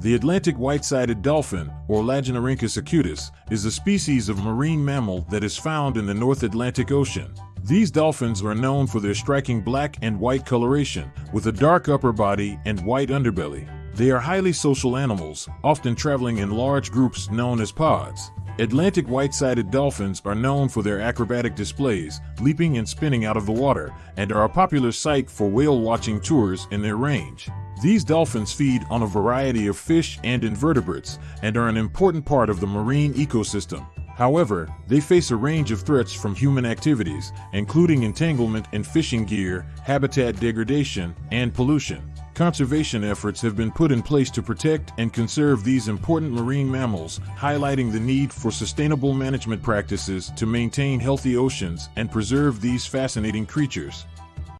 The Atlantic white-sided dolphin, or Lagenorhynchus acutus, is a species of marine mammal that is found in the North Atlantic Ocean. These dolphins are known for their striking black and white coloration, with a dark upper body and white underbelly. They are highly social animals, often traveling in large groups known as pods. Atlantic white-sided dolphins are known for their acrobatic displays, leaping and spinning out of the water, and are a popular sight for whale watching tours in their range. These dolphins feed on a variety of fish and invertebrates and are an important part of the marine ecosystem. However, they face a range of threats from human activities, including entanglement in fishing gear, habitat degradation, and pollution. Conservation efforts have been put in place to protect and conserve these important marine mammals, highlighting the need for sustainable management practices to maintain healthy oceans and preserve these fascinating creatures.